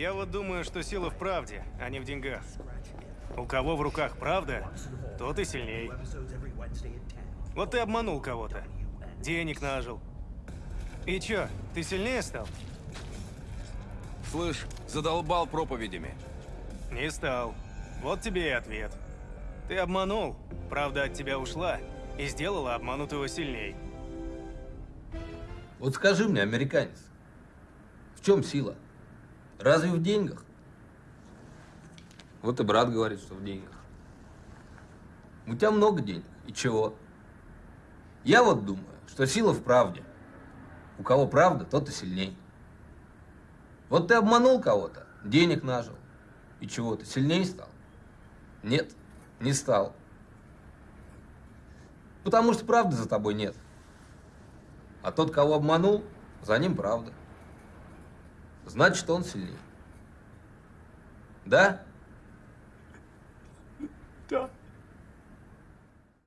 Я вот думаю, что сила в правде, а не в деньгах. У кого в руках правда, тот и сильней. Вот ты обманул кого-то. Денег нажил. И чё, ты сильнее стал? Слышь, задолбал проповедями. Не стал. Вот тебе и ответ. Ты обманул, правда от тебя ушла и сделала обманутого сильней. Вот скажи мне, американец, в чем сила? Разве в деньгах? Вот и брат говорит, что в деньгах. У тебя много денег. И чего? Я вот думаю, что сила в правде. У кого правда, тот и сильней. Вот ты обманул кого-то, денег нажил. И чего, ты сильнее стал? Нет, не стал. Потому что правды за тобой нет. А тот, кого обманул, за ним правда. Значит, он сильнее. Да? Да.